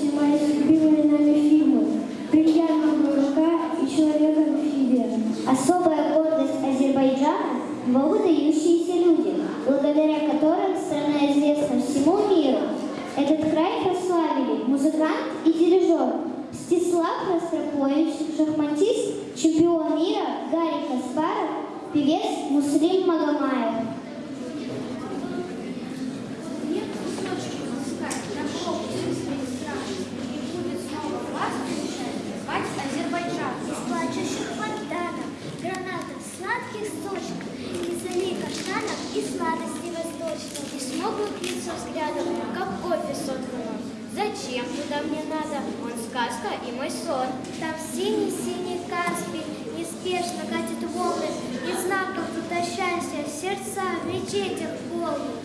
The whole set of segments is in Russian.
снимались любимые нами фильмы «Бриллиантовая рука» и «Человек-амфибия»? Особая гордость Азербайджана – его люди, благодаря которым страна известна всему миру. Этот край прославили музыкант и дирижер Стислав Ростропович, шахматист, чемпион мира Гарри Каспаров, певец Муслим Магомаев. Взглядом, как кофе соткано. Зачем туда мне надо? Он сказка и мой сон. Там синий-синий Каспий неспешно катит волны, и знаков тут о счастье сердца в мечетях полны.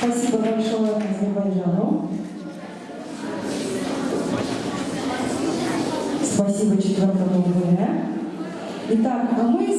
Спасибо большое Азербайджану. Спасибо четвертому ВВ. Итак, а мы